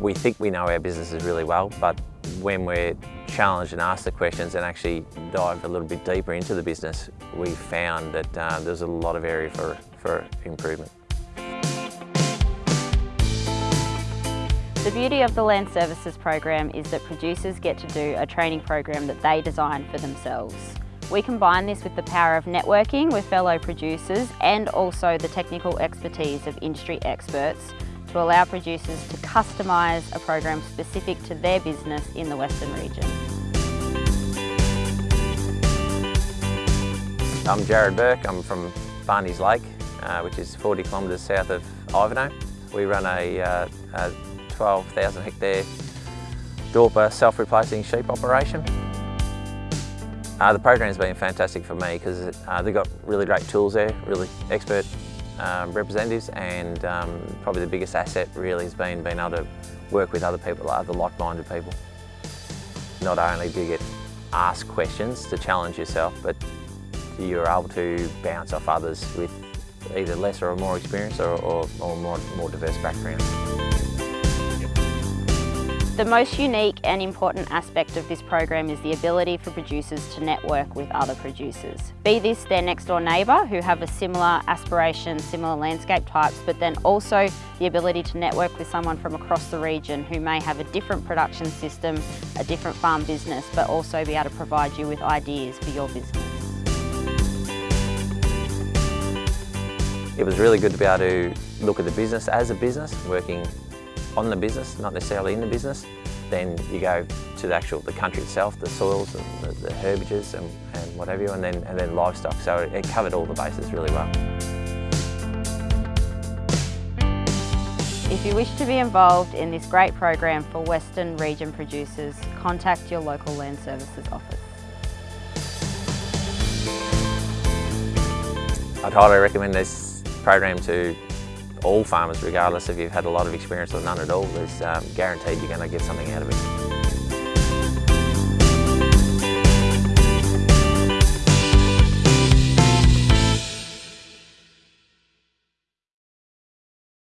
we think we know our businesses really well, but when we're challenged and asked the questions and actually dive a little bit deeper into the business, we found that uh, there's a lot of area for, for improvement. The beauty of the Land Services program is that producers get to do a training program that they design for themselves. We combine this with the power of networking with fellow producers and also the technical expertise of industry experts to allow producers to customise a program specific to their business in the Western region. I'm Jared Burke, I'm from Barney's Lake, uh, which is 40 kilometres south of Ivanhoe. We run a, uh, a 12,000 hectare Dorper self-replacing sheep operation. Uh, the program's been fantastic for me because uh, they've got really great tools there, really expert um, representatives and um, probably the biggest asset really has been being able to work with other people, other like-minded people. Not only do you get asked questions to challenge yourself, but you're able to bounce off others with either less or more experience or, or, or more, more diverse backgrounds. The most unique and important aspect of this program is the ability for producers to network with other producers. Be this their next door neighbour who have a similar aspiration, similar landscape types, but then also the ability to network with someone from across the region who may have a different production system, a different farm business, but also be able to provide you with ideas for your business. It was really good to be able to look at the business as a business, working on the business, not necessarily in the business. Then you go to the actual the country itself, the soils and the, the herbages and, and whatever, and then and then livestock. So it, it covered all the bases really well. If you wish to be involved in this great program for Western region producers, contact your local Land Services office. I'd highly recommend this program to all farmers, regardless if you've had a lot of experience or none at all, is um, guaranteed you're going to get something out of it.